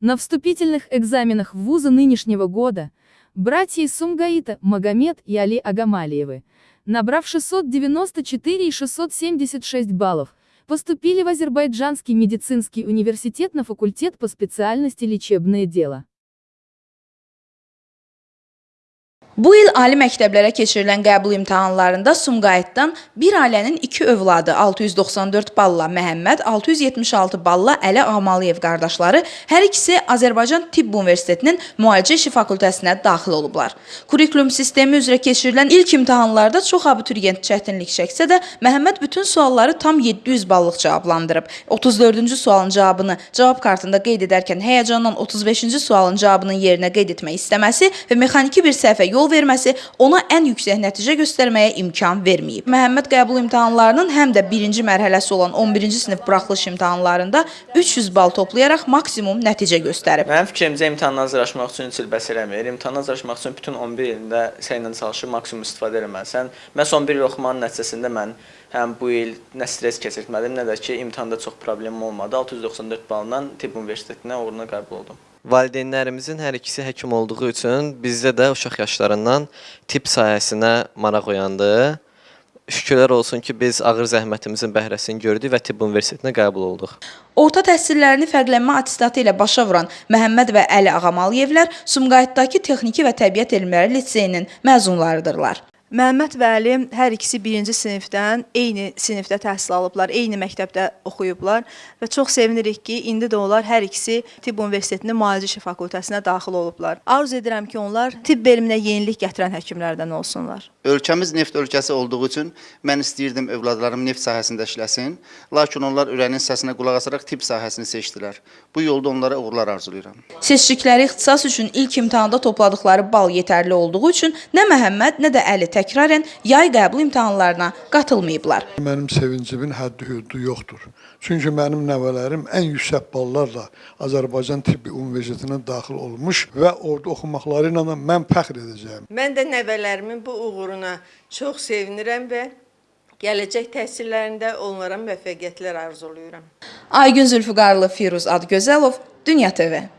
На вступительных экзаменах в вузы нынешнего года братья Сумгаита, Магомед и Али Агамалиевы, набрав 694 и 676 баллов, поступили в Азербайджанский медицинский университет на факультет по специальности лечебное дело. Bu il ali məktəblərə keçirilən qəbul imtahanlarında Sumqayıtdan bir ailənin iki övladı 694 balla Məhəmməd, 676 balla Əli Ağmalıyev qardaşları hər ikisi Azərbaycan Tibb Universitetinin müalicə işi fakültəsinə daxil olublar. Kurikulum sistemi üzrə keçirilən ilk imtahanlarda çox abituriyent çətinlik çəksə də, Məhəmməd bütün sualları tam 700 ballıq cavablandırıb. 34-cü sualın cavabını cavab kartında qeyd edərkən həyəcandan 35-ci sualın cavabının yerinə qeyd etmək istəməsi və mexaniki bir səhvə yol verməsi ona ən yüksək nəticə göstərməyə imkan verməyib. Məhəmməd qəbul imtahanlarının həm də birinci mərhələsi olan 11-ci sinif buraxılış imtahanlarında 300 bal toplayaraq maksimum nəticə göstərib. Mənim fikrimcə imtahana hazırlaşmaq üçün heç il bəs eləmir. İmtahana hazırlaşmaq üçün bütün 11 ilində səylə çalışıb maksimum istifadə eləməlisən. Məhz 11 il oxumanın nəticəsində mən həm bu il nə stres keçirtmədim, nə də ki, imtahanda çox problemim olmadı. 694 balla Tibb Universitetinə uğuruna qəbul oldum. Valideynlərimizin hər ikisi həkim olduğu üçün bizdə də uşaq yaşlarından tibb sahəsinə maraq oyandı. Şükürlər olsun ki, biz ağır zəhmətimizin bəhrəsini gördük və tibb universitetinə qəbul olduq. Orta təhsillərini fərqlənmə attestatı ilə başa vuran Məhəmməd və Əli Ağamalıyevlər Sumqayıtdakı Texniki və Təbiət Elmləri Liseyinin məzunlarıdırlar. Məhəmməd və Əli hər ikisi birinci sinifdən eyni sinifdə təhsil alıblar, eyni məktəbdə oxuyublar və çox sevinirik ki, indi də onlar hər ikisi Tibb Universitetinin Müalicə işi fakültəsinə daxil olublar. Arzu edirəm ki, onlar tibb elminə yenilik gətirən həkimlərdən olsunlar. Ölkəmiz neft ölkəsi olduğu üçün mən istəyirdim övladlarım neft sahəsində işləsin, lakin onlar ürəyinin səsinə qulaq asaraq tibb sahəsini seçdilər. Bu yolda onlara uğurlar arzulayıram. Seçdikləri ixtisas üçün ilk imtahanda topladıkları bal yetərli olduğu üçün nə Məhəmməd, nə də Əli təkrarən yay qəbul imtahanlarına qatılmayıblar. Mənim sevincimin həddi-hüdudu yoxdur. Çünki mənim nəvələrim ən yüksək ballarla Azərbaycan Tibbi Universitetinə daxil olmuş və orada oxumaqları ilə mən fəxr edəcəyəm. Mən də nəvələrimin bu uğuruna çox sevinirəm və gələcək təhsillərində onlara müvəffəqiyyətlər arzulayıram. Aygün Zülfüqarlı, Firuz Adgözəlov, Dünya TV.